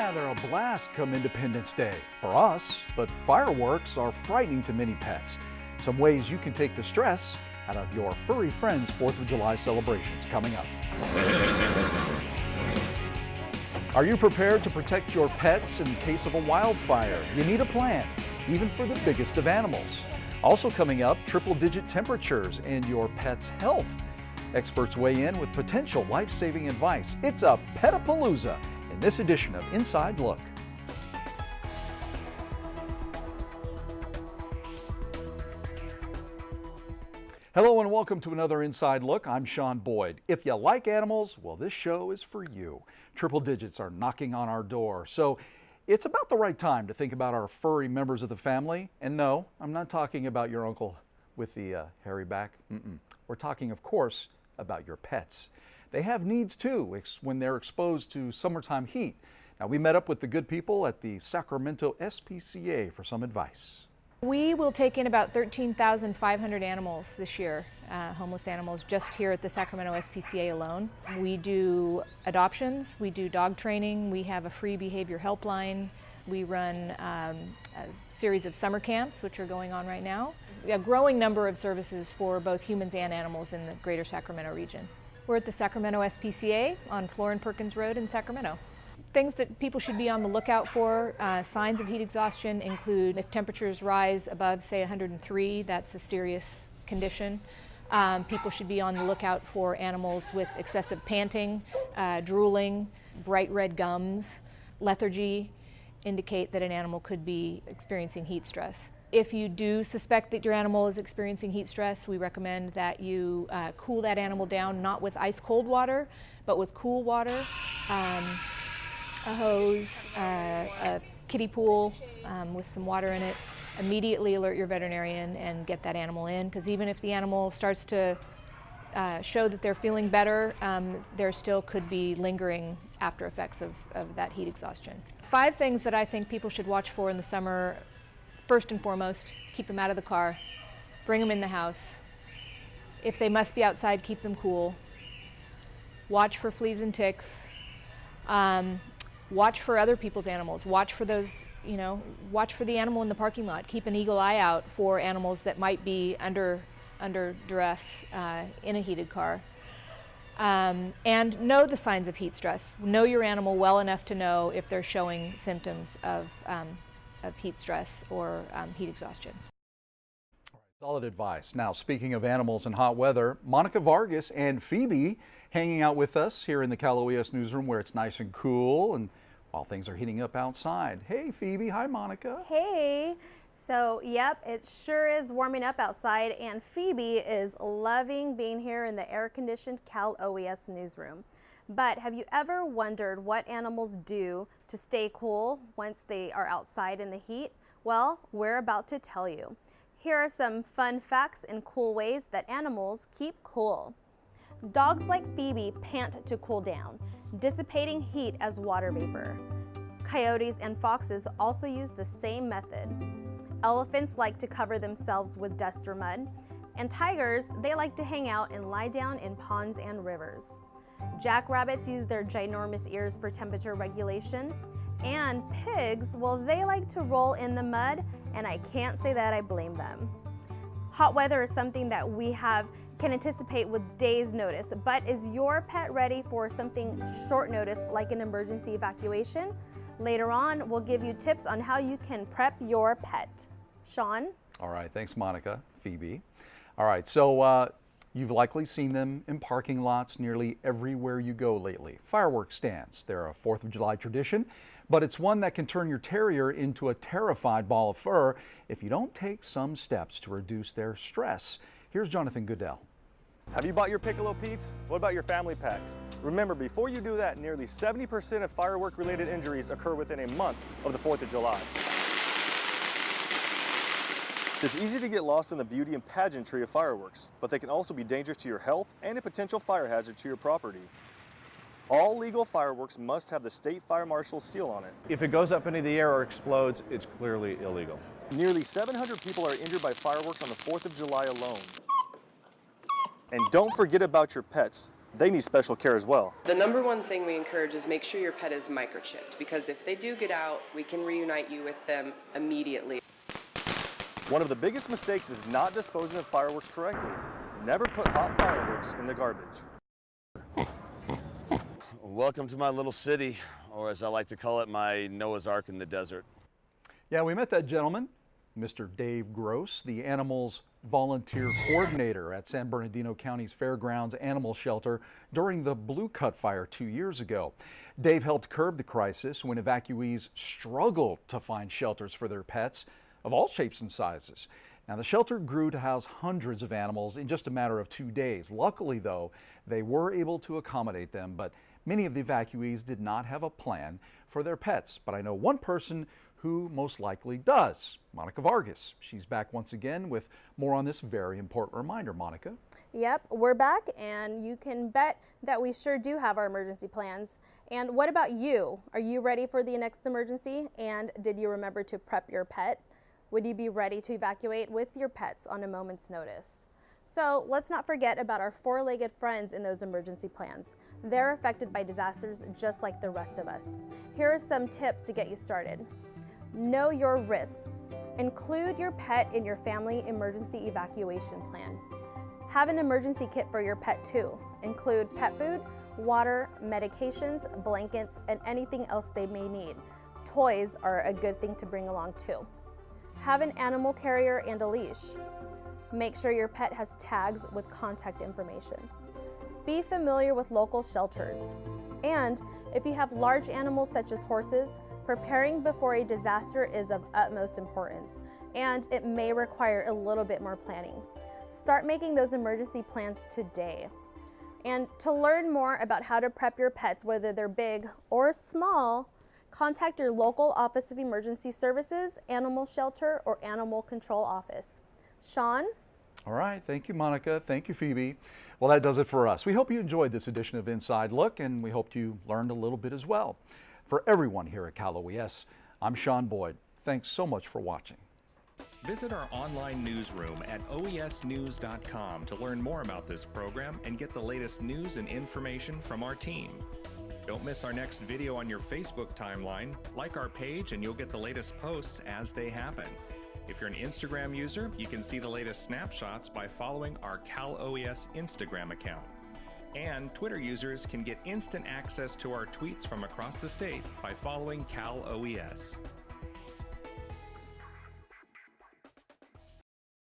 Yeah, they're a blast come Independence Day for us, but fireworks are frightening to many pets. Some ways you can take the stress out of your furry friends' 4th of July celebrations coming up. Are you prepared to protect your pets in case of a wildfire? You need a plan, even for the biggest of animals. Also coming up, triple digit temperatures and your pet's health. Experts weigh in with potential life-saving advice. It's a Petapalooza this edition of Inside Look. Hello and welcome to another Inside Look. I'm Sean Boyd. If you like animals, well, this show is for you. Triple digits are knocking on our door. So it's about the right time to think about our furry members of the family. And no, I'm not talking about your uncle with the uh, hairy back. Mm -mm. We're talking, of course, about your pets. They have needs too when they're exposed to summertime heat. Now, we met up with the good people at the Sacramento SPCA for some advice. We will take in about 13,500 animals this year, uh, homeless animals, just here at the Sacramento SPCA alone. We do adoptions, we do dog training, we have a free behavior helpline, we run um, a series of summer camps, which are going on right now. A growing number of services for both humans and animals in the greater Sacramento region. We're at the Sacramento SPCA on Florin Perkins Road in Sacramento. Things that people should be on the lookout for, uh, signs of heat exhaustion include if temperatures rise above, say, 103, that's a serious condition. Um, people should be on the lookout for animals with excessive panting, uh, drooling, bright red gums, lethargy, indicate that an animal could be experiencing heat stress. If you do suspect that your animal is experiencing heat stress, we recommend that you uh, cool that animal down, not with ice cold water, but with cool water. Um, a hose, uh, a kiddie pool um, with some water in it, immediately alert your veterinarian and get that animal in because even if the animal starts to uh, show that they're feeling better, um, there still could be lingering after effects of, of that heat exhaustion. Five things that I think people should watch for in the summer. First and foremost, keep them out of the car, bring them in the house. If they must be outside, keep them cool. Watch for fleas and ticks. Um, watch for other people's animals. Watch for those, you know, watch for the animal in the parking lot. Keep an eagle eye out for animals that might be under, under duress uh, in a heated car. Um, and know the signs of heat stress. Know your animal well enough to know if they're showing symptoms of, um, of heat stress or um, heat exhaustion. Solid advice. Now, speaking of animals and hot weather, Monica Vargas and Phoebe hanging out with us here in the Cal OES newsroom where it's nice and cool and while things are heating up outside. Hey, Phoebe. Hi, Monica. Hey. So, yep, it sure is warming up outside, and Phoebe is loving being here in the air-conditioned Cal OES newsroom. But have you ever wondered what animals do to stay cool once they are outside in the heat? Well, we're about to tell you. Here are some fun facts and cool ways that animals keep cool. Dogs like Phoebe pant to cool down, dissipating heat as water vapor. Coyotes and foxes also use the same method. Elephants like to cover themselves with dust or mud, and tigers, they like to hang out and lie down in ponds and rivers. Jackrabbits use their ginormous ears for temperature regulation, and pigs, well, they like to roll in the mud, and I can't say that I blame them. Hot weather is something that we have can anticipate with days notice, but is your pet ready for something short notice like an emergency evacuation? Later on, we'll give you tips on how you can prep your pet. Sean? All right, thanks Monica, Phoebe. All right, so uh, You've likely seen them in parking lots nearly everywhere you go lately. Fireworks stands. They're a 4th of July tradition, but it's one that can turn your terrier into a terrified ball of fur if you don't take some steps to reduce their stress. Here's Jonathan Goodell. Have you bought your Piccolo Pete's? What about your family packs? Remember, before you do that, nearly 70% of firework-related injuries occur within a month of the 4th of July. It's easy to get lost in the beauty and pageantry of fireworks, but they can also be dangerous to your health and a potential fire hazard to your property. All legal fireworks must have the state fire marshal's seal on it. If it goes up into the air or explodes, it's clearly illegal. Nearly 700 people are injured by fireworks on the 4th of July alone. And don't forget about your pets. they need special care as well. The number one thing we encourage is make sure your pet is microchipped because if they do get out, we can reunite you with them immediately. One of the biggest mistakes is not disposing of fireworks correctly. Never put hot fireworks in the garbage. Welcome to my little city, or as I like to call it, my Noah's Ark in the desert. Yeah, we met that gentleman, Mr. Dave Gross, the animals volunteer coordinator at San Bernardino County's Fairgrounds Animal Shelter during the Blue Cut fire two years ago. Dave helped curb the crisis when evacuees struggled to find shelters for their pets of all shapes and sizes. Now, the shelter grew to house hundreds of animals in just a matter of two days. Luckily, though, they were able to accommodate them, but many of the evacuees did not have a plan for their pets. But I know one person who most likely does, Monica Vargas. She's back once again with more on this very important reminder. Monica. Yep, we're back, and you can bet that we sure do have our emergency plans. And what about you? Are you ready for the next emergency? And did you remember to prep your pet? Would you be ready to evacuate with your pets on a moment's notice? So let's not forget about our four-legged friends in those emergency plans. They're affected by disasters just like the rest of us. Here are some tips to get you started. Know your risks. Include your pet in your family emergency evacuation plan. Have an emergency kit for your pet too. Include pet food, water, medications, blankets, and anything else they may need. Toys are a good thing to bring along too. Have an animal carrier and a leash. Make sure your pet has tags with contact information. Be familiar with local shelters. And if you have large animals such as horses, preparing before a disaster is of utmost importance, and it may require a little bit more planning. Start making those emergency plans today. And to learn more about how to prep your pets, whether they're big or small, contact your local Office of Emergency Services, Animal Shelter, or Animal Control Office. Sean? All right. Thank you, Monica. Thank you, Phoebe. Well, that does it for us. We hope you enjoyed this edition of Inside Look, and we hope you learned a little bit as well. For everyone here at Cal OES, I'm Sean Boyd. Thanks so much for watching. Visit our online newsroom at oesnews.com to learn more about this program and get the latest news and information from our team. Don't miss our next video on your Facebook timeline. Like our page and you'll get the latest posts as they happen. If you're an Instagram user, you can see the latest snapshots by following our Cal OES Instagram account. And Twitter users can get instant access to our tweets from across the state by following Cal OES.